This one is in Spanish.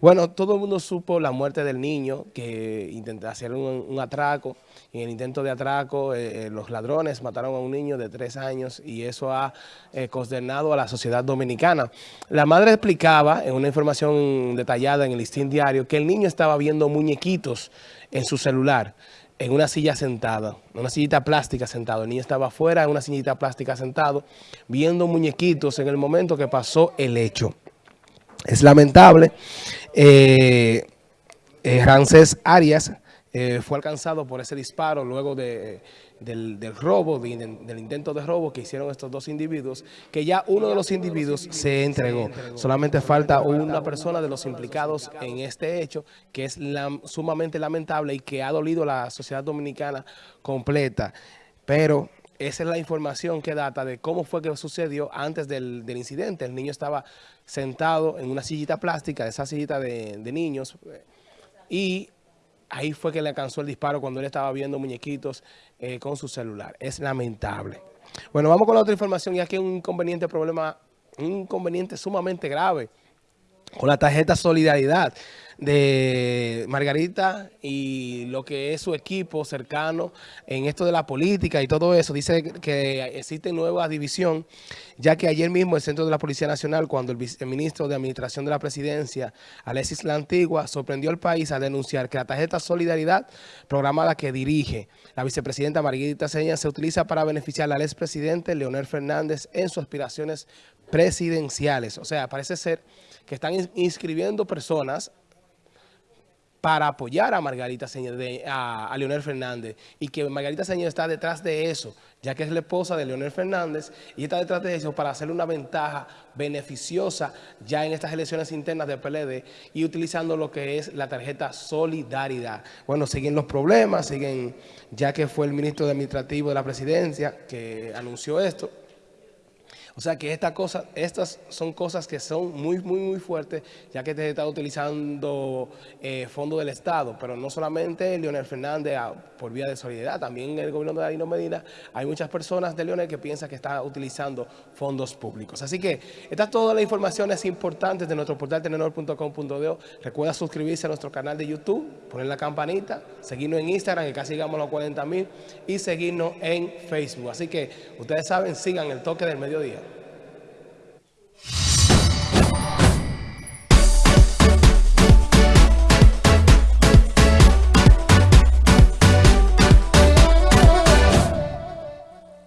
Bueno, todo el mundo supo la muerte del niño que intentó hacer un, atraco. En el intento de atraco, eh, eh, los ladrones mataron a un niño de tres años y eso ha eh, consternado a la sociedad dominicana. La madre explicaba en una información detallada en el listín diario que el niño estaba viendo muñequitos en su celular en una silla sentada, una sillita plástica sentado. El niño estaba afuera en una sillita plástica sentado, viendo muñequitos en el momento que pasó el hecho. Es lamentable. Eh, eh Arias eh, fue alcanzado por ese disparo luego de, del, robo, del intento de robo que hicieron estos dos individuos, que ya uno de los individuos se entregó. Solamente falta una persona de los implicados en este hecho, que es sumamente lamentable y que ha dolido a la sociedad dominicana completa. Pero esa es la información que data de cómo fue que sucedió antes del, incidente. El niño estaba sentado en una sillita plástica, esa sillita de, niños, y ahí fue que le alcanzó el disparo cuando él estaba viendo muñequitos eh, con su celular. Es lamentable. Bueno, vamos con la otra información y aquí un inconveniente problema, un inconveniente sumamente grave con la tarjeta Solidaridad de Margarita y lo que es su equipo cercano en esto de la política y todo eso. Dice que existe nueva división, ya que ayer mismo el Centro de la Policía Nacional, cuando el viceministro de Administración de la Presidencia, Alexis La Antigua, sorprendió al país a denunciar que la tarjeta Solidaridad, programada que dirige la vicepresidenta Margarita Seña, se utiliza para beneficiar al expresidente Leonel Fernández en sus aspiraciones presidenciales. O sea, parece ser que están inscribiendo personas para apoyar a Margarita Señor, a, Leonel Fernández, y que Margarita Señor está detrás de eso, ya que es la esposa de Leonel Fernández, y está detrás de eso para hacerle una ventaja beneficiosa ya en estas elecciones internas del PLD y utilizando lo que es la tarjeta Solidaridad. Bueno, siguen los problemas, siguen, ya que fue el ministro de Administrativo de la Presidencia que anunció esto, o sea que esta cosa, estas son cosas que son muy, muy, muy fuertes, ya que se está utilizando eh, fondos del Estado, pero no solamente Leonel Fernández ah, por vía de solidaridad, también en el gobierno de Danilo Medina hay muchas personas de Leonel que piensan que está utilizando fondos públicos. Así que estas todas las informaciones importantes de nuestro portal tenedor.com.de. Recuerda suscribirse a nuestro canal de YouTube, poner la campanita, seguirnos en Instagram, que casi llegamos a los 40 mil, y seguirnos en Facebook. Así que ustedes saben, sigan el toque del mediodía.